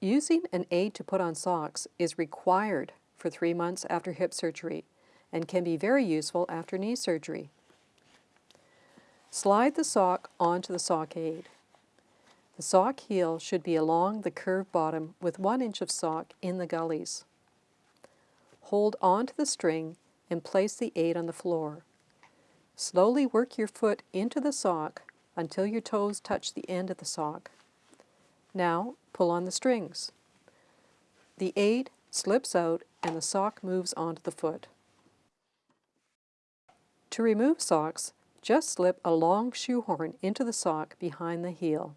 Using an aid to put on socks is required for three months after hip surgery and can be very useful after knee surgery. Slide the sock onto the sock aid. The sock heel should be along the curved bottom with one inch of sock in the gullies. Hold onto the string and place the aid on the floor. Slowly work your foot into the sock until your toes touch the end of the sock. Now pull on the strings. The aid slips out and the sock moves onto the foot. To remove socks, just slip a long shoehorn into the sock behind the heel.